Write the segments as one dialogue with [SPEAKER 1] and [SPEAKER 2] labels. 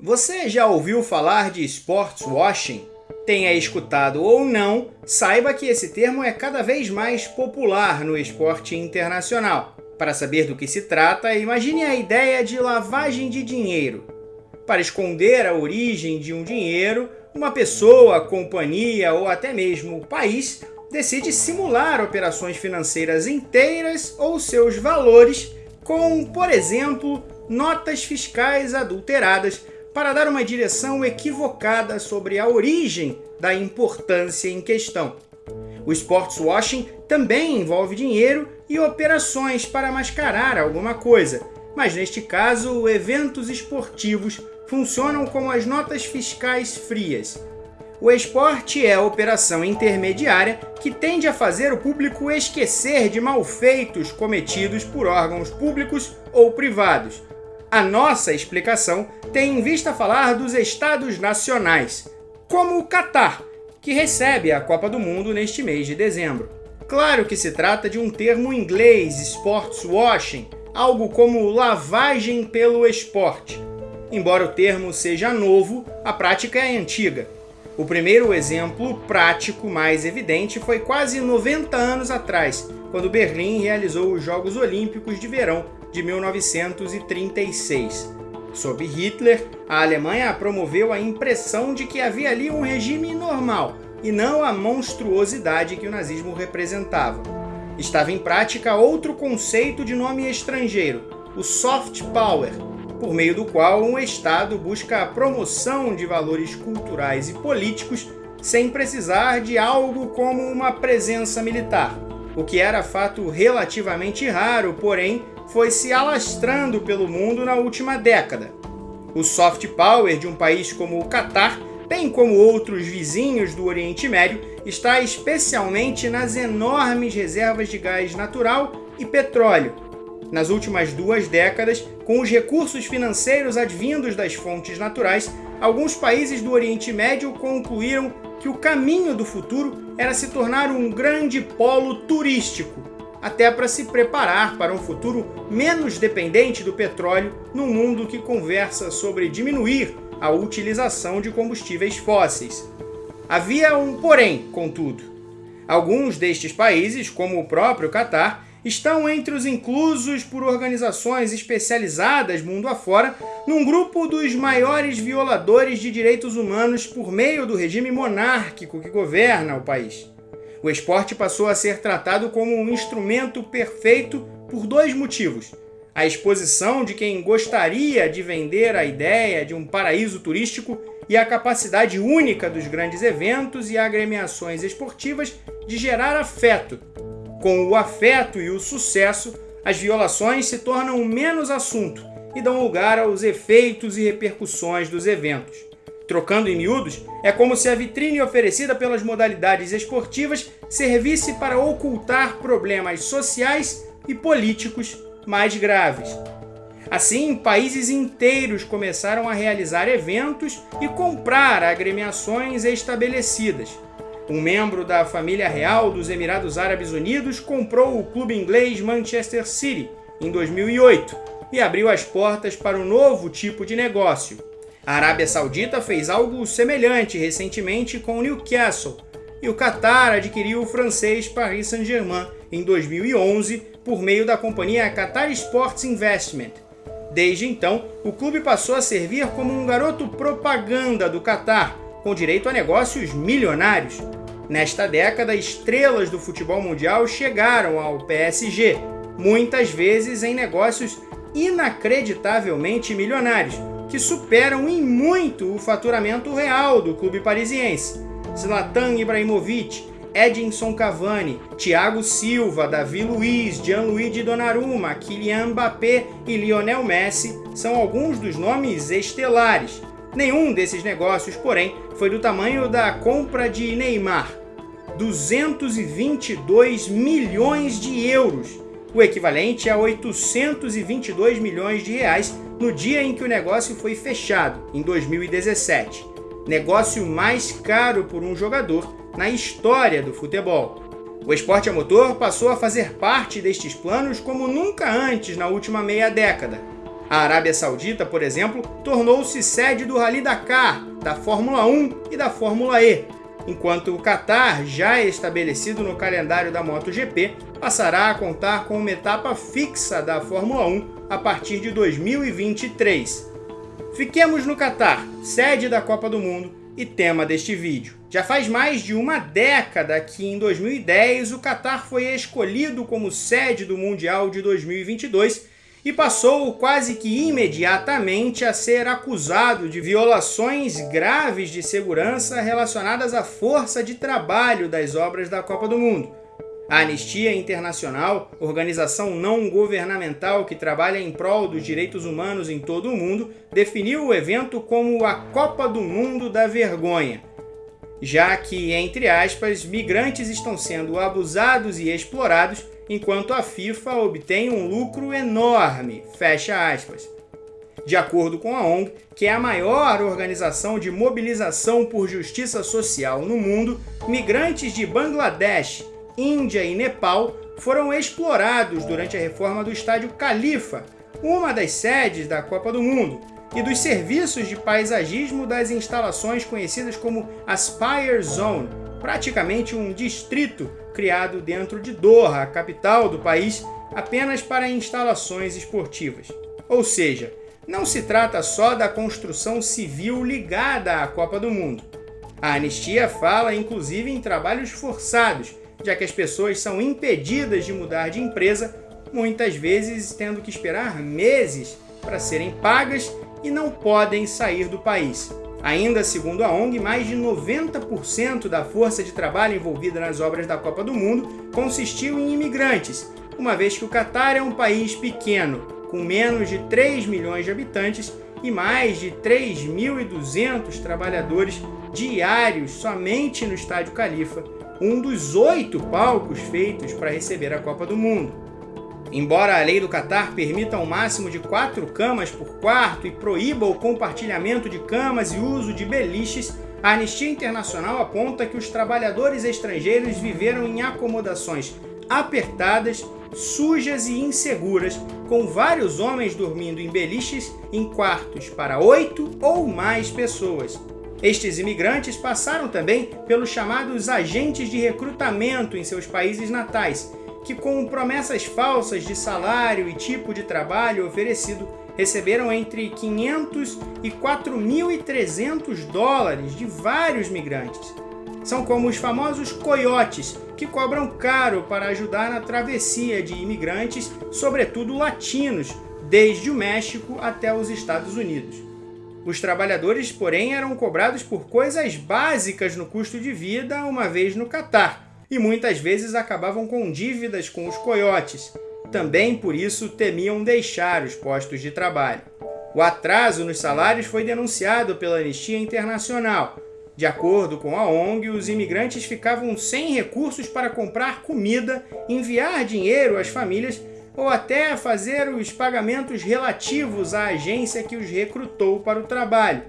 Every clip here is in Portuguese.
[SPEAKER 1] Você já ouviu falar de sports washing? Tenha escutado ou não, saiba que esse termo é cada vez mais popular no esporte internacional. Para saber do que se trata, imagine a ideia de lavagem de dinheiro. Para esconder a origem de um dinheiro, uma pessoa, companhia ou até mesmo país decide simular operações financeiras inteiras ou seus valores com, por exemplo, notas fiscais adulteradas para dar uma direção equivocada sobre a origem da importância em questão. O sports washing também envolve dinheiro e operações para mascarar alguma coisa, mas neste caso, eventos esportivos funcionam como as notas fiscais frias. O esporte é a operação intermediária que tende a fazer o público esquecer de malfeitos cometidos por órgãos públicos ou privados, a nossa explicação tem em vista falar dos estados nacionais, como o Catar, que recebe a Copa do Mundo neste mês de dezembro. Claro que se trata de um termo inglês, sports washing, algo como lavagem pelo esporte. Embora o termo seja novo, a prática é antiga. O primeiro exemplo prático mais evidente foi quase 90 anos atrás, quando Berlim realizou os Jogos Olímpicos de Verão de 1936. Sob Hitler, a Alemanha promoveu a impressão de que havia ali um regime normal e não a monstruosidade que o nazismo representava. Estava em prática outro conceito de nome estrangeiro, o soft power, por meio do qual um Estado busca a promoção de valores culturais e políticos sem precisar de algo como uma presença militar, o que era fato relativamente raro, porém foi se alastrando pelo mundo na última década. O soft power de um país como o Catar, bem como outros vizinhos do Oriente Médio, está especialmente nas enormes reservas de gás natural e petróleo. Nas últimas duas décadas, com os recursos financeiros advindos das fontes naturais, alguns países do Oriente Médio concluíram que o caminho do futuro era se tornar um grande polo turístico, até para se preparar para um futuro menos dependente do petróleo num mundo que conversa sobre diminuir a utilização de combustíveis fósseis. Havia um porém, contudo. Alguns destes países, como o próprio Catar, estão entre os inclusos por organizações especializadas mundo afora num grupo dos maiores violadores de direitos humanos por meio do regime monárquico que governa o país o esporte passou a ser tratado como um instrumento perfeito por dois motivos. A exposição de quem gostaria de vender a ideia de um paraíso turístico e a capacidade única dos grandes eventos e agremiações esportivas de gerar afeto. Com o afeto e o sucesso, as violações se tornam menos assunto e dão lugar aos efeitos e repercussões dos eventos. Trocando em miúdos, é como se a vitrine oferecida pelas modalidades esportivas servisse para ocultar problemas sociais e políticos mais graves. Assim, países inteiros começaram a realizar eventos e comprar agremiações estabelecidas. Um membro da família real dos Emirados Árabes Unidos comprou o clube inglês Manchester City em 2008 e abriu as portas para um novo tipo de negócio, a Arábia Saudita fez algo semelhante recentemente com o Newcastle, e o Qatar adquiriu o francês Paris Saint-Germain em 2011 por meio da companhia Qatar Sports Investment. Desde então, o clube passou a servir como um garoto propaganda do Qatar, com direito a negócios milionários. Nesta década, estrelas do futebol mundial chegaram ao PSG, muitas vezes em negócios inacreditavelmente milionários, que superam em muito o faturamento real do clube parisiense. Zlatan Ibrahimovic, Edinson Cavani, Thiago Silva, Davi Luiz, Gianluigi Donnarumma, Kylian Mbappé e Lionel Messi são alguns dos nomes estelares. Nenhum desses negócios, porém, foi do tamanho da compra de Neymar. 222 milhões de euros, o equivalente a 822 milhões de reais no dia em que o negócio foi fechado, em 2017. Negócio mais caro por um jogador na história do futebol. O esporte a motor passou a fazer parte destes planos como nunca antes na última meia década. A Arábia Saudita, por exemplo, tornou-se sede do Rally Dakar, da Fórmula 1 e da Fórmula E, enquanto o Qatar, já estabelecido no calendário da MotoGP, passará a contar com uma etapa fixa da Fórmula 1 a partir de 2023. Fiquemos no Qatar, sede da Copa do Mundo e tema deste vídeo. Já faz mais de uma década que em 2010 o Qatar foi escolhido como sede do Mundial de 2022 e passou quase que imediatamente a ser acusado de violações graves de segurança relacionadas à força de trabalho das obras da Copa do Mundo. A Anistia Internacional, organização não governamental que trabalha em prol dos direitos humanos em todo o mundo, definiu o evento como a Copa do Mundo da Vergonha, já que, entre aspas, migrantes estão sendo abusados e explorados enquanto a FIFA obtém um lucro enorme, fecha aspas. De acordo com a ONG, que é a maior organização de mobilização por justiça social no mundo, migrantes de Bangladesh, Índia e Nepal foram explorados durante a reforma do estádio Califa, uma das sedes da Copa do Mundo, e dos serviços de paisagismo das instalações conhecidas como Aspire Zone, praticamente um distrito criado dentro de Doha, a capital do país, apenas para instalações esportivas. Ou seja, não se trata só da construção civil ligada à Copa do Mundo. A anistia fala inclusive em trabalhos forçados, já que as pessoas são impedidas de mudar de empresa, muitas vezes tendo que esperar meses para serem pagas e não podem sair do país. Ainda segundo a ONG, mais de 90% da força de trabalho envolvida nas obras da Copa do Mundo consistiu em imigrantes, uma vez que o Catar é um país pequeno, com menos de 3 milhões de habitantes e mais de 3.200 trabalhadores diários somente no Estádio Califa, um dos oito palcos feitos para receber a Copa do Mundo. Embora a lei do Catar permita um máximo de quatro camas por quarto e proíba o compartilhamento de camas e uso de beliches, a Anistia Internacional aponta que os trabalhadores estrangeiros viveram em acomodações apertadas, sujas e inseguras, com vários homens dormindo em beliches em quartos para oito ou mais pessoas. Estes imigrantes passaram também pelos chamados agentes de recrutamento em seus países natais, que com promessas falsas de salário e tipo de trabalho oferecido, receberam entre 500 e 4.300 dólares de vários migrantes. São como os famosos coiotes, que cobram caro para ajudar na travessia de imigrantes, sobretudo latinos, desde o México até os Estados Unidos. Os trabalhadores, porém, eram cobrados por coisas básicas no custo de vida uma vez no Catar, e muitas vezes acabavam com dívidas com os coiotes. Também por isso temiam deixar os postos de trabalho. O atraso nos salários foi denunciado pela Anistia Internacional. De acordo com a ONG, os imigrantes ficavam sem recursos para comprar comida, enviar dinheiro às famílias ou até fazer os pagamentos relativos à agência que os recrutou para o trabalho.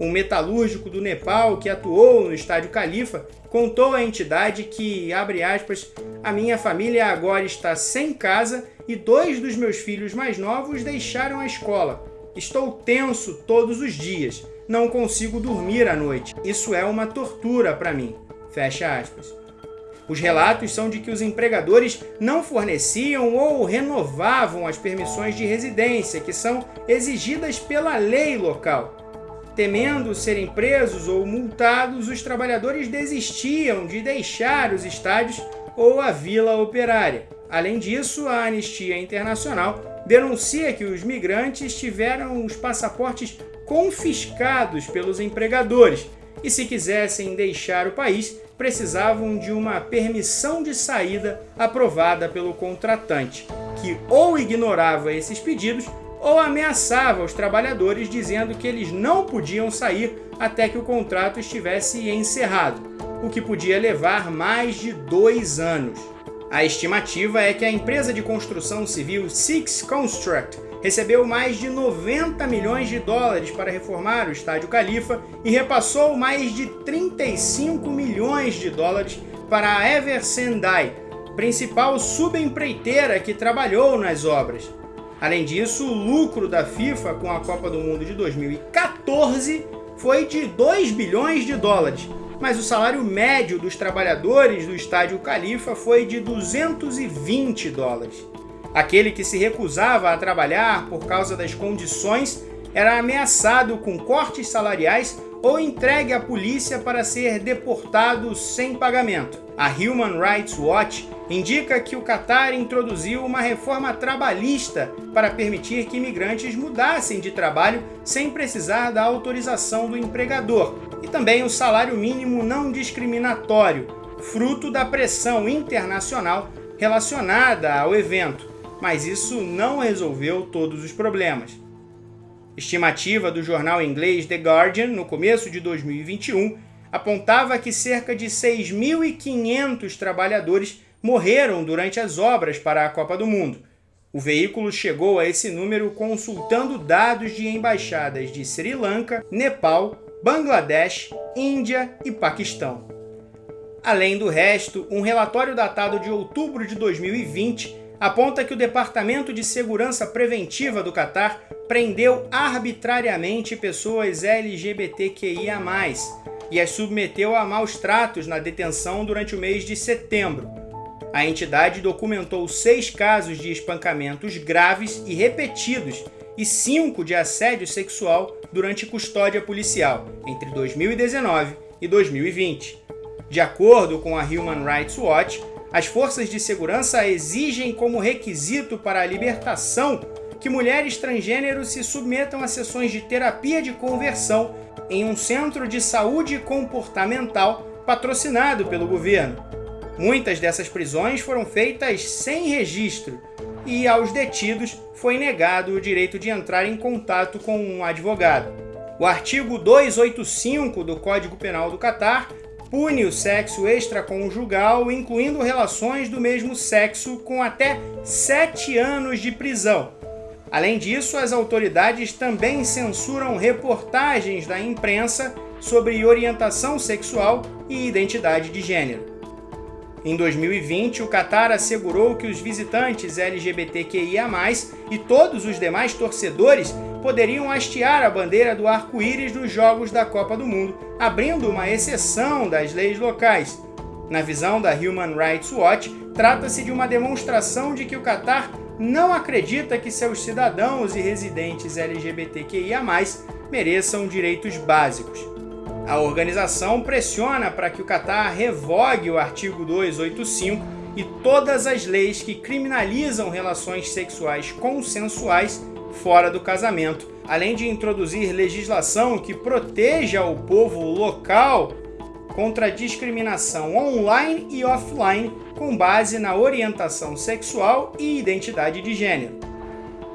[SPEAKER 1] Um metalúrgico do Nepal que atuou no estádio Califa contou à entidade que, abre aspas, a minha família agora está sem casa e dois dos meus filhos mais novos deixaram a escola. Estou tenso todos os dias, não consigo dormir à noite. Isso é uma tortura para mim. Fecha aspas. Os relatos são de que os empregadores não forneciam ou renovavam as permissões de residência que são exigidas pela lei local Temendo serem presos ou multados, os trabalhadores desistiam de deixar os estádios ou a vila operária. Além disso, a Anistia Internacional denuncia que os migrantes tiveram os passaportes confiscados pelos empregadores e, se quisessem deixar o país, precisavam de uma permissão de saída aprovada pelo contratante, que ou ignorava esses pedidos ou ameaçava os trabalhadores dizendo que eles não podiam sair até que o contrato estivesse encerrado, o que podia levar mais de dois anos. A estimativa é que a empresa de construção civil Six Construct recebeu mais de 90 milhões de dólares para reformar o Estádio Califa e repassou mais de 35 milhões de dólares para a Ever Sendai, principal subempreiteira que trabalhou nas obras. Além disso, o lucro da FIFA com a Copa do Mundo de 2014 foi de 2 bilhões de dólares, mas o salário médio dos trabalhadores do estádio Califa foi de 220 dólares. Aquele que se recusava a trabalhar por causa das condições era ameaçado com cortes salariais ou entregue à polícia para ser deportado sem pagamento. A Human Rights Watch indica que o Catar introduziu uma reforma trabalhista para permitir que imigrantes mudassem de trabalho sem precisar da autorização do empregador, e também o salário mínimo não discriminatório, fruto da pressão internacional relacionada ao evento, mas isso não resolveu todos os problemas. Estimativa do jornal inglês The Guardian, no começo de 2021, apontava que cerca de 6.500 trabalhadores morreram durante as obras para a Copa do Mundo. O veículo chegou a esse número consultando dados de embaixadas de Sri Lanka, Nepal, Bangladesh, Índia e Paquistão. Além do resto, um relatório datado de outubro de 2020 aponta que o Departamento de Segurança Preventiva do Catar prendeu arbitrariamente pessoas LGBTQIA+, e as submeteu a maus tratos na detenção durante o mês de setembro. A entidade documentou seis casos de espancamentos graves e repetidos e cinco de assédio sexual durante custódia policial, entre 2019 e 2020. De acordo com a Human Rights Watch, as forças de segurança exigem como requisito para a libertação que mulheres transgêneros se submetam a sessões de terapia de conversão em um centro de saúde comportamental patrocinado pelo governo. Muitas dessas prisões foram feitas sem registro e aos detidos foi negado o direito de entrar em contato com um advogado. O artigo 285 do Código Penal do Catar pune o sexo extraconjugal, incluindo relações do mesmo sexo, com até sete anos de prisão. Além disso, as autoridades também censuram reportagens da imprensa sobre orientação sexual e identidade de gênero. Em 2020, o Qatar assegurou que os visitantes LGBTQIA+, e todos os demais torcedores poderiam hastear a bandeira do arco-íris nos Jogos da Copa do Mundo, abrindo uma exceção das leis locais. Na visão da Human Rights Watch, trata-se de uma demonstração de que o Qatar não acredita que seus cidadãos e residentes LGBTQIA+, mereçam direitos básicos. A organização pressiona para que o Catar revogue o artigo 285 e todas as leis que criminalizam relações sexuais consensuais fora do casamento, além de introduzir legislação que proteja o povo local contra a discriminação online e offline com base na orientação sexual e identidade de gênero.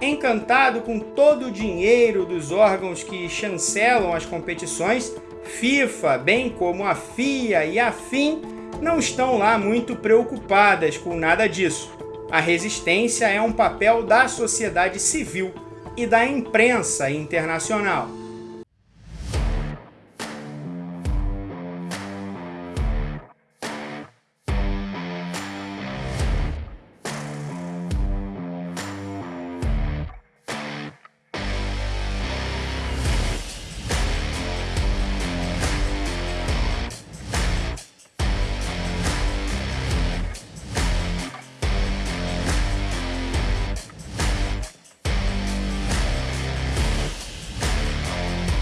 [SPEAKER 1] Encantado com todo o dinheiro dos órgãos que chancelam as competições, FIFA, bem como a FIA e a FIM, não estão lá muito preocupadas com nada disso. A resistência é um papel da sociedade civil e da imprensa internacional.